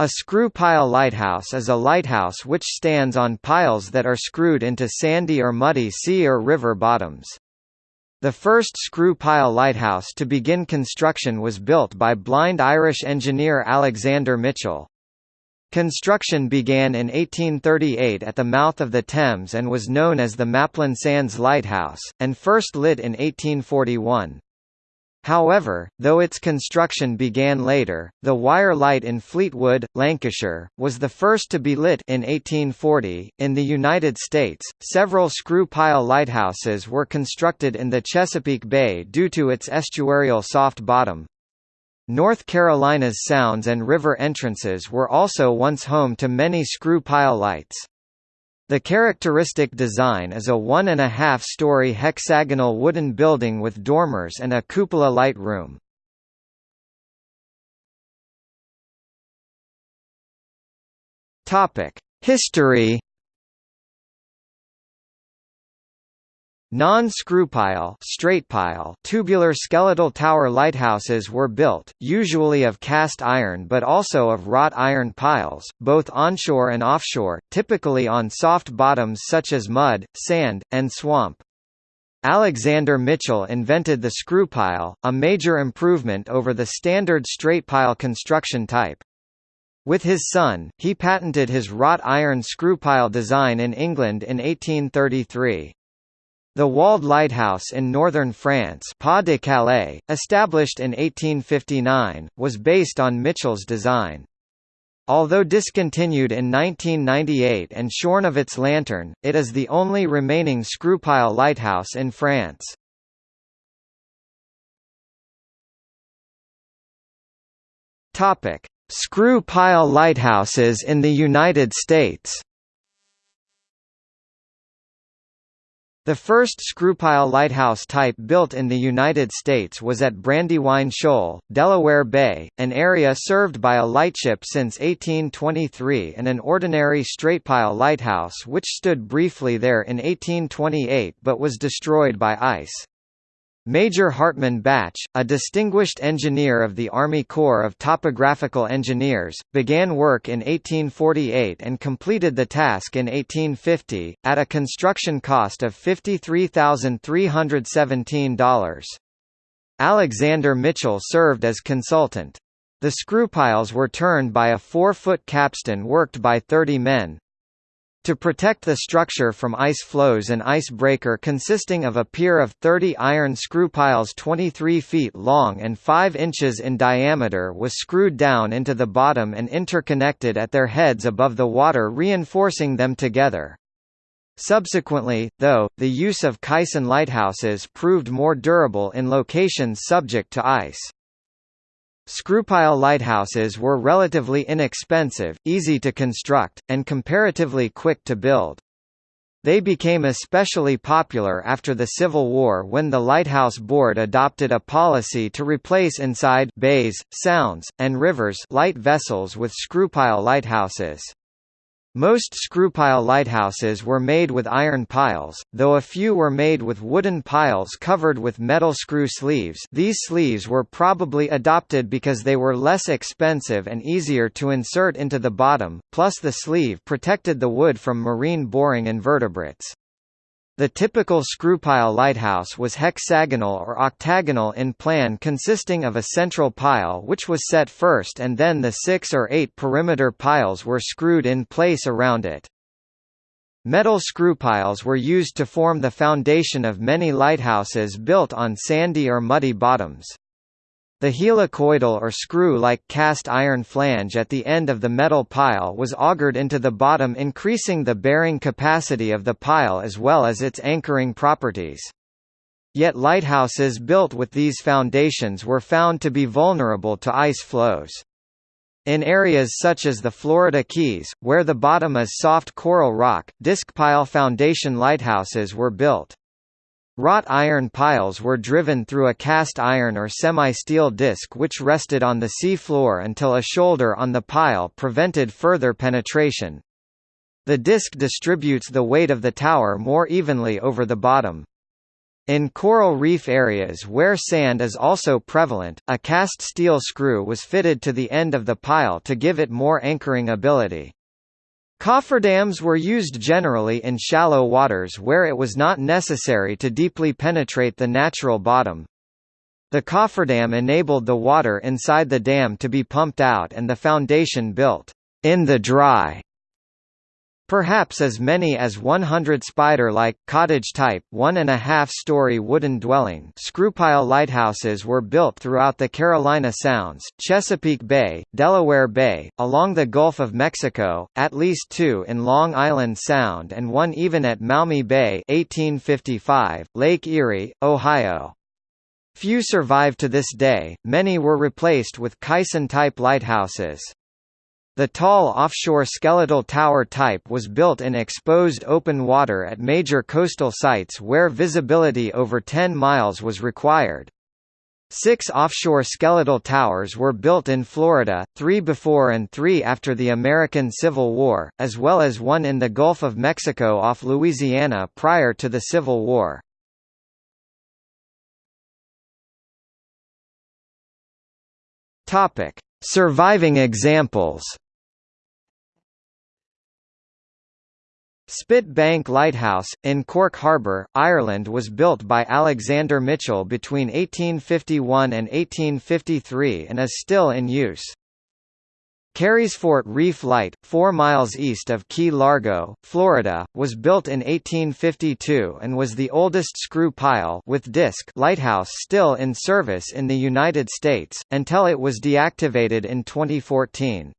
A screw pile lighthouse is a lighthouse which stands on piles that are screwed into sandy or muddy sea or river bottoms. The first screw pile lighthouse to begin construction was built by blind Irish engineer Alexander Mitchell. Construction began in 1838 at the mouth of the Thames and was known as the Maplin Sands Lighthouse, and first lit in 1841. However, though its construction began later, the Wyre Light in Fleetwood, Lancashire, was the first to be lit in 1840. In the United States, several screw pile lighthouses were constructed in the Chesapeake Bay due to its estuarial soft bottom. North Carolina's sounds and river entrances were also once home to many screw pile lights. The characteristic design is a one-and-a-half-story hexagonal wooden building with dormers and a cupola light room. History Non-screwpile straightpile tubular skeletal tower lighthouses were built, usually of cast iron but also of wrought iron piles, both onshore and offshore, typically on soft bottoms such as mud, sand, and swamp. Alexander Mitchell invented the screwpile, a major improvement over the standard straightpile construction type. With his son, he patented his wrought iron screwpile design in England in 1833. The Walde lighthouse in northern France Pas de Calais, established in 1859, was based on Mitchell's design. Although discontinued in 1998 and shorn of its lantern, it is the only remaining screwpile lighthouse in France. Screw pile lighthouses in the United States. The first screwpile lighthouse type built in the United States was at Brandywine Shoal, Delaware Bay, an area served by a lightship since 1823 and an ordinary straightpile lighthouse which stood briefly there in 1828 but was destroyed by ice. Major Hartman Bache, a distinguished engineer of the Army Corps of Topographical Engineers, began work in 1848 and completed the task in 1850, at a construction cost of $53,317. Alexander Mitchell served as consultant. The screw piles were turned by a four-foot capstan worked by 30 men, to protect the structure from ice floes an ice breaker consisting of a pier of 30 iron screw piles 23 feet long and 5 inches in diameter was screwed down into the bottom and interconnected at their heads above the water reinforcing them together. Subsequently, though, the use of caisson lighthouses proved more durable in locations subject to ice. Screwpile lighthouses were relatively inexpensive, easy to construct, and comparatively quick to build. They became especially popular after the Civil War when the Lighthouse Board adopted a policy to replace inside bays, sounds, and rivers light vessels with screwpile lighthouses. Most screwpile lighthouses were made with iron piles, though a few were made with wooden piles covered with metal screw sleeves these sleeves were probably adopted because they were less expensive and easier to insert into the bottom, plus the sleeve protected the wood from marine boring invertebrates. The typical screwpile lighthouse was hexagonal or octagonal in plan consisting of a central pile which was set first and then the six or eight perimeter piles were screwed in place around it. Metal screw piles were used to form the foundation of many lighthouses built on sandy or muddy bottoms. The helicoidal or screw-like cast iron flange at the end of the metal pile was augered into the bottom increasing the bearing capacity of the pile as well as its anchoring properties. Yet lighthouses built with these foundations were found to be vulnerable to ice floes. In areas such as the Florida Keys, where the bottom is soft coral rock, disc pile foundation lighthouses were built. Wrought iron piles were driven through a cast iron or semi-steel disc which rested on the sea floor until a shoulder on the pile prevented further penetration. The disc distributes the weight of the tower more evenly over the bottom. In coral reef areas where sand is also prevalent, a cast steel screw was fitted to the end of the pile to give it more anchoring ability. Cofferdams were used generally in shallow waters where it was not necessary to deeply penetrate the natural bottom. The cofferdam enabled the water inside the dam to be pumped out and the foundation built in the dry Perhaps as many as 100 spider-like, cottage-type, one-and-a-half-story wooden dwelling screwpile lighthouses were built throughout the Carolina Sounds, Chesapeake Bay, Delaware Bay, along the Gulf of Mexico, at least two in Long Island Sound and one even at Maumee Bay 1855, Lake Erie, Ohio. Few survive to this day, many were replaced with caisson-type lighthouses. The tall offshore skeletal tower type was built in exposed open water at major coastal sites where visibility over 10 miles was required. Six offshore skeletal towers were built in Florida, three before and three after the American Civil War, as well as one in the Gulf of Mexico off Louisiana prior to the Civil War. Surviving examples Spit Bank Lighthouse, in Cork Harbour, Ireland was built by Alexander Mitchell between 1851 and 1853 and is still in use. Carysfort Reef Light, 4 miles east of Key Largo, Florida, was built in 1852 and was the oldest screw pile with disc lighthouse still in service in the United States, until it was deactivated in 2014.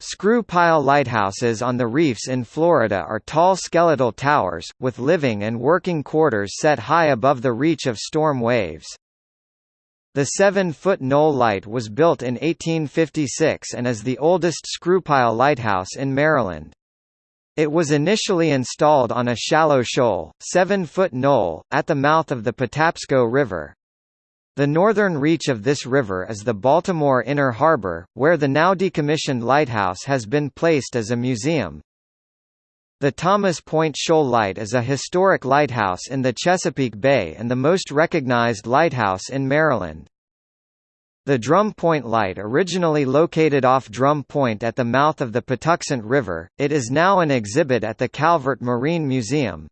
Screw pile lighthouses on the reefs in Florida are tall skeletal towers, with living and working quarters set high above the reach of storm waves. The seven-foot Knoll Light was built in 1856 and is the oldest screwpile lighthouse in Maryland. It was initially installed on a shallow shoal, seven-foot knoll, at the mouth of the Patapsco River. The northern reach of this river is the Baltimore Inner Harbor, where the now decommissioned lighthouse has been placed as a museum. The Thomas Point Shoal Light is a historic lighthouse in the Chesapeake Bay and the most recognized lighthouse in Maryland. The Drum Point Light originally located off Drum Point at the mouth of the Patuxent River, it is now an exhibit at the Calvert Marine Museum.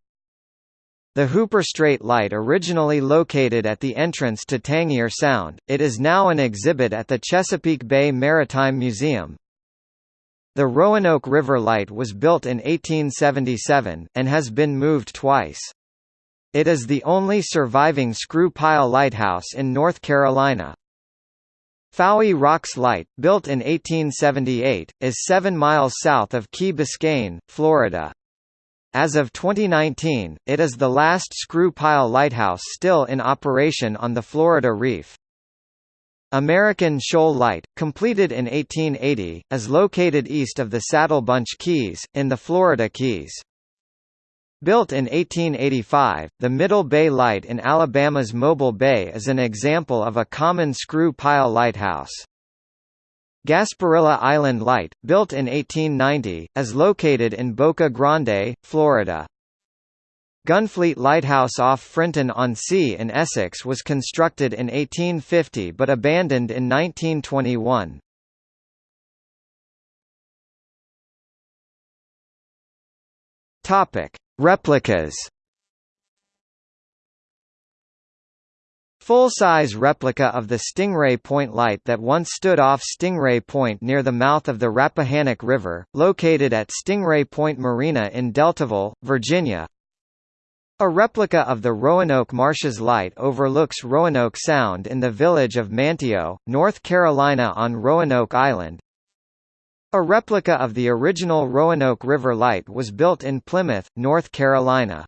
The Hooper Strait Light originally located at the entrance to Tangier Sound, it is now an exhibit at the Chesapeake Bay Maritime Museum. The Roanoke River Light was built in 1877, and has been moved twice. It is the only surviving screw pile lighthouse in North Carolina. Fowey Rocks Light, built in 1878, is 7 miles south of Key Biscayne, Florida. As of 2019, it is the last screw pile lighthouse still in operation on the Florida Reef. American Shoal Light, completed in 1880, is located east of the Saddle Bunch Keys, in the Florida Keys. Built in 1885, the Middle Bay Light in Alabama's Mobile Bay is an example of a common screw pile lighthouse. Gasparilla Island Light, built in 1890, is located in Boca Grande, Florida. Gunfleet Lighthouse off Frinton-on-Sea in Essex was constructed in 1850 but abandoned in 1921. Replicas Full-size replica of the Stingray Point light that once stood off Stingray Point near the mouth of the Rappahannock River, located at Stingray Point Marina in Deltaville, Virginia. A replica of the Roanoke Marshes light overlooks Roanoke Sound in the village of Manteo, North Carolina on Roanoke Island. A replica of the original Roanoke River light was built in Plymouth, North Carolina.